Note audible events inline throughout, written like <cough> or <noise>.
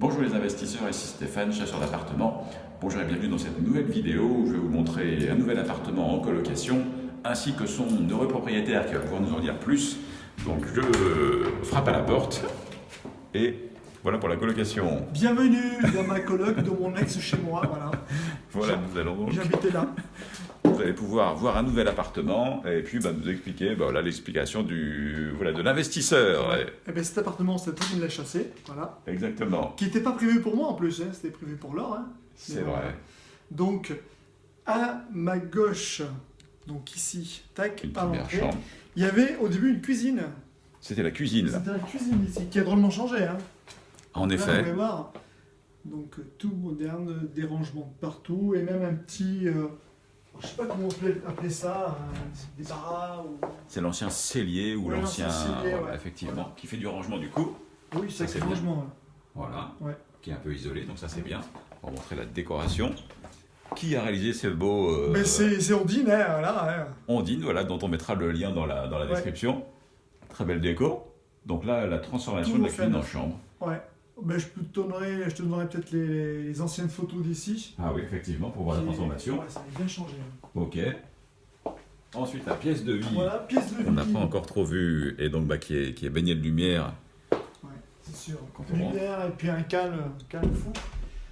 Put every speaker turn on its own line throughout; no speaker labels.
Bonjour les investisseurs, ici Stéphane, chasseur d'appartements. Bonjour et bienvenue dans cette nouvelle vidéo où je vais vous montrer un nouvel appartement en colocation ainsi que son heureux propriétaire qui va pouvoir nous en dire plus. Donc je frappe à la porte et voilà pour la colocation.
Bienvenue dans ma coloc de mon ex chez moi, voilà.
Voilà, nous allons donc
J'habitais là.
Vous allez pouvoir voir un nouvel appartement et puis bah, nous expliquer bah, voilà, l'explication du voilà, de l'investisseur. Ouais,
Et ben cet appartement, c'est toi qui me l'as chassé, voilà.
Exactement,
Qui n'était pas prévu pour moi en plus, hein, c'était prévu pour l'or. Hein.
c'est
voilà.
vrai.
Donc, à ma gauche, donc ici, tac,
Une
à l'entrée, il y avait au début une cuisine.
C'était la cuisine, là.
C'était la cuisine ici, qui a drôlement changé. Hein.
en
Là,
effet.
vous pouvez voir. Donc, tout moderne, des rangements de partout, et même un petit. euh, je sais pas comment on peut appeler ça, un- des barras ou.
C'est l'ancien cellier ou
Ouais,
l'ancien, voilà,
ouais.
effectivement,
Voilà.
qui fait du rangement du coup.
Oui,
c'est bien.
rangement. ouais.
Voilà, qui est un peu isolé, donc ça c'est bien. On va montrer la décoration. Qui a réalisé ce beau euh,
Mais c'est c'est ordinaire, là. hein.
Ondine, voilà, dont on mettra le lien dans la, dans la description. Très belle déco. Donc là, la transformation
Tout
de la cuisine en chambre.
Ouais. Ben, je, te donnerai, je te donnerai peut-être les, les anciennes photos d'ici.
Ah oui, effectivement, pour voir la transformation.
Ouais, ça a bien changé. hein.
Ok. Ensuite, la pièce de vie
Voilà, pièce de
qu'on n'a
vie.
pas encore trop vue et donc bah, qui, est, qui est baignée de lumière.
Ouais, c'est sûr.
On.
Lumière et puis un calme, calme fou.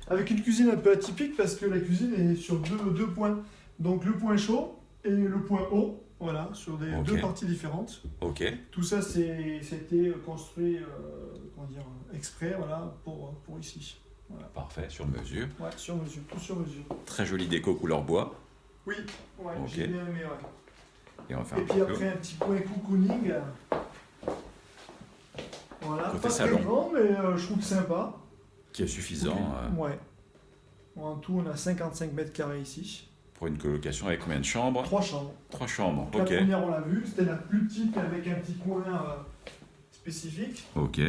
Avec une cuisine un peu atypique parce que la cuisine est sur deux, deux points. Donc le point chaud et le point haut. Voilà, sur des, deux parties différentes.
Ok.
Tout ça, c'était construit, euh, comment dire, exprès, voilà, pour, pour ici.
Parfait, sur mesure.
Ouais, sur mesure, tout sur mesure.
Très jolie déco couleur bois.
Oui, ouais, j'ai bien aimé, ouais.
Et on va faire
Et
un
puis après, un petit point cocooning. Voilà,
Côté
pas
salon.
très grand, mais euh, je trouve sympa.
Qui est suffisant euh,
Ouais. En tout, on a 55 mètres carrés ici.
Pour une colocation avec combien de chambres?
Trois chambres.
Trois chambres.
Donc,
Ok.
La première, on l'a vue, c'était la plus petite avec un petit coin euh, spécifique,
Ok.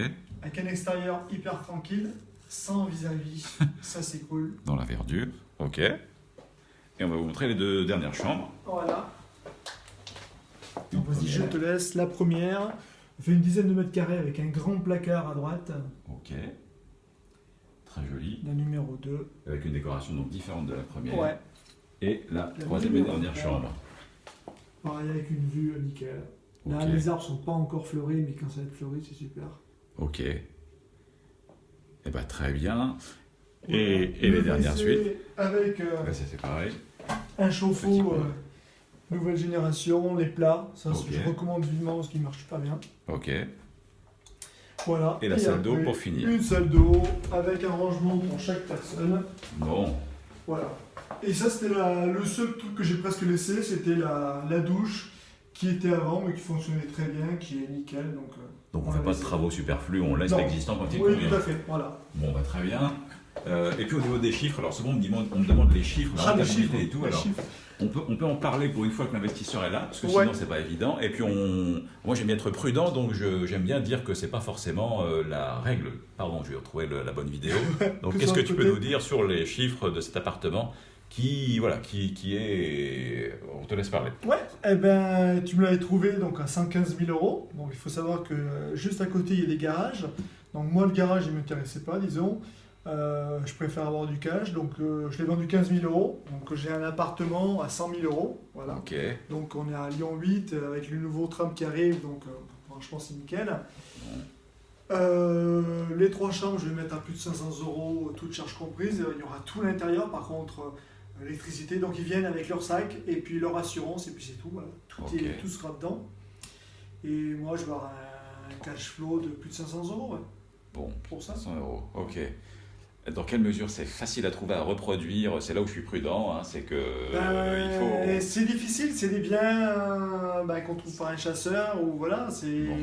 avec un extérieur hyper tranquille, sans vis-à-vis. <laughs> Ça, c'est cool.
Dans la verdure. Ok. Et on va vous montrer les deux dernières chambres.
Voilà. Vas-y, je te laisse. La première, fait une dizaine de mètres carrés avec un grand placard à droite.
Ok. Très jolie.
La numéro 2.
Avec une décoration donc différente de la première.
Ouais.
Et la
La
troisième et dernière chambre.
Pareil avec une vue nickel. Là,
Ok.
les arbres sont pas encore fleuris, mais quand ça va être fleuri, c'est super.
Ok. Eh ben très bien. Et, et les
Le
dernières suites
Avec euh,
ça, c'est pareil.
un
Petit
chauffe-eau euh, nouvelle génération, les plats, ça
Ok.
je recommande vivement parce qu'ils marchent pas bien.
Ok.
Voilà.
Et la salle d'eau
après,
pour finir.
Une salle d'eau avec un rangement pour chaque personne.
Bon.
Voilà. Et ça, c'était la- le seul truc que j'ai presque laissé, c'était la, la douche qui était avant mais qui fonctionnait très bien, qui est nickel. Donc, euh,
Donc on ne fait pas de travaux superflus, on laisse l'existant quand il
oui,
convient.
tout à fait. Voilà.
Bon, bah, très bien. Euh, et puis au niveau des chiffres, alors souvent on me demande, on me demande les chiffres, la
Ah, les
rentabilité
chiffres.
et tout.
les
Alors
chiffres.
On peut, on peut en parler pour une fois que l'investisseur est là, parce que
Ouais.
sinon c'est pas évident. Et puis on, moi j'aime bien être prudent, donc j'aime bien dire que c'est pas forcément euh, la règle. Pardon, je vais retrouver le- la bonne vidéo. <laughs> Donc
Que
qu'est-ce que tu peux nous dire sur les chiffres de cet appartement qui, voilà, qui, qui est, on te laisse parler.
Ouais, eh ben, tu me l'avais trouvé donc à 115 000 euros. Donc il faut savoir que euh, juste à côté il y a des garages. Donc moi le garage il m'intéressait pas, disons. Euh, je préfère avoir du cash, donc euh, je l'ai vendu 15 000 euros. Donc j'ai un appartement à 100 000 euros. Voilà. Donc on est à Lyon 8 euh, avec le nouveau tram qui arrive, donc euh, franchement c'est nickel. Les trois chambres, je vais mettre à plus de 500 euros, toutes charges comprises. Il y aura tout l'intérieur, par contre, l'électricité. Donc ils viennent avec leur sac et puis leur assurance, et puis c'est tout. voilà. Tout, est, tout sera dedans. Et moi, je vais avoir un cash flow de plus de 500 euros ouais,
Bon,
pour ça.
500 euros. Ok. Dans quelle mesure c'est facile à trouver, à reproduire C'est là où je suis prudent, hein, c'est que euh, il faut.
C'est difficile, c'est des biens euh, ben, qu'on trouve par un chasseur ou voilà, c'est
Bon.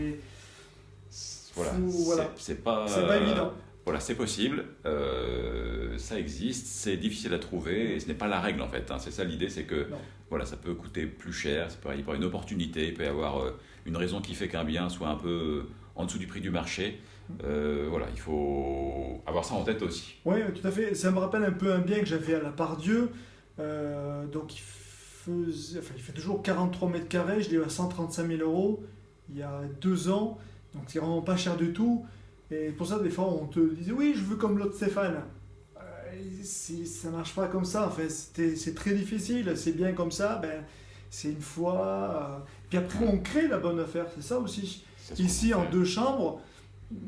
Voilà, c'est-
voilà.
c'est pas,
c'est pas évident.
Voilà, c'est possible, euh, ça existe, c'est difficile à trouver et ce n'est pas la règle en fait. hein. C'est ça l'idée, c'est que
Non.
voilà, ça peut coûter plus cher, ça peut y avoir une opportunité, il peut y avoir euh, une raison qui fait qu'un bien soit un peu en dessous du prix du marché. Euh, voilà, il faut avoir ça en tête aussi.
Oui, tout à fait. Ça me rappelle un peu un bien que j'avais à la Pardieu. Euh, donc il faisait, enfin, il fait toujours 43 mètres carrés. Je l'ai eu à 135 000 euros il y a deux ans. Donc c'est vraiment pas cher du tout. Et pour ça, des fois, on te disait oui, je veux comme l'autre Stéphane. Euh, si ça marche pas comme ça, en fait, c'était- c'est très difficile. C'est bien comme ça, ben, c'est une fois. euh, Puis après, on crée la bonne affaire, c'est ça aussi. Ici, en deux chambres,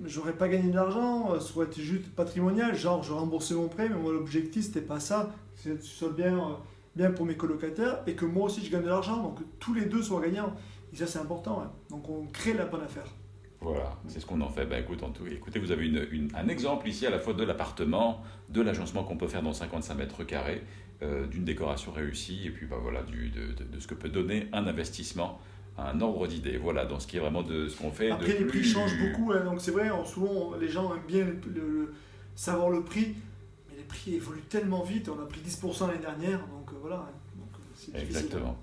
j'aurais pas gagné d'argent, euh, ça aurait été juste patrimonial, genre je remboursais mon prêt, mais moi l'objectif c'était pas ça, c'est que ce soit bien, euh, bien pour mes colocataires et que moi aussi je gagne de l'argent, donc que tous les deux soient gagnants. Et ça c'est important, hein. donc on crée la bonne affaire.
Voilà, c'est ce qu'on en fait. Ben, écoute, écoutez, vous avez une- un exemple ici à la fois de l'appartement, de l'agencement qu'on peut faire dans 55 mètres carrés, euh, d'une décoration réussie, et puis ben, voilà, du, de- de ce que peut donner un investissement, un ordre d'idées. Voilà, dans ce qui est vraiment de ce qu'on fait.
Après
de
les prix
plus-
changent beaucoup, hein, donc c'est vrai, on- souvent les gens aiment bien le- savoir le prix, mais les prix évoluent tellement vite, on a pris 10% l'année dernière, donc euh, voilà, hein. donc, euh.
Exactement.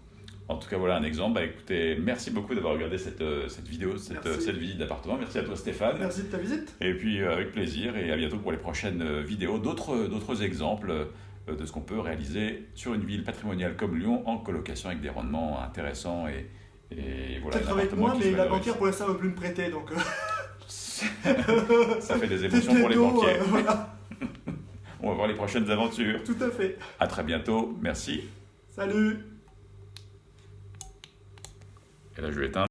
En tout cas, voilà un exemple. Bah, écoutez, merci beaucoup d'avoir regardé cette, euh, cette vidéo, cette, cette visite d'appartement. Merci à toi, Stéphane.
Merci de ta visite.
Et puis, euh, avec plaisir, et à bientôt pour les prochaines vidéos. D'autres exemples de ce qu'on peut réaliser sur une ville patrimoniale comme Lyon en colocation avec des rendements intéressants et, et voilà.
Peut-être avec moi, mais la banquière pour l'instant ne veut plus me prêter, donc... euh, <laughs>
Ça fait des <laughs> émotions pour les banquiers.
euh, voilà, <laughs>
On va voir les prochaines aventures.
tout à fait.
À très bientôt. Merci.
Salut
Et là, je vais éteindre.